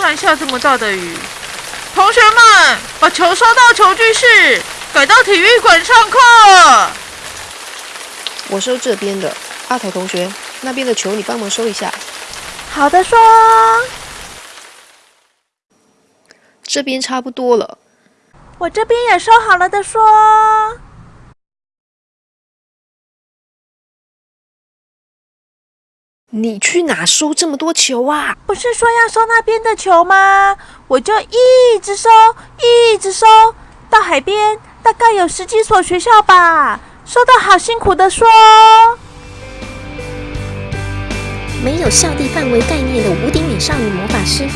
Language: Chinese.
看下这么大的雨。同学们，把球收到球具室，改到体育馆上课。我收这边的，阿头同学，那边的球你帮忙收一下。好的，说。这边差不多了。我这边也收好了的，说。你去哪收这么多球啊？不是说要收那边的球吗？我就一直收，一直收，到海边大概有十几所学校吧，收到好辛苦的说。没有校地范围概念的无顶美少女魔法师。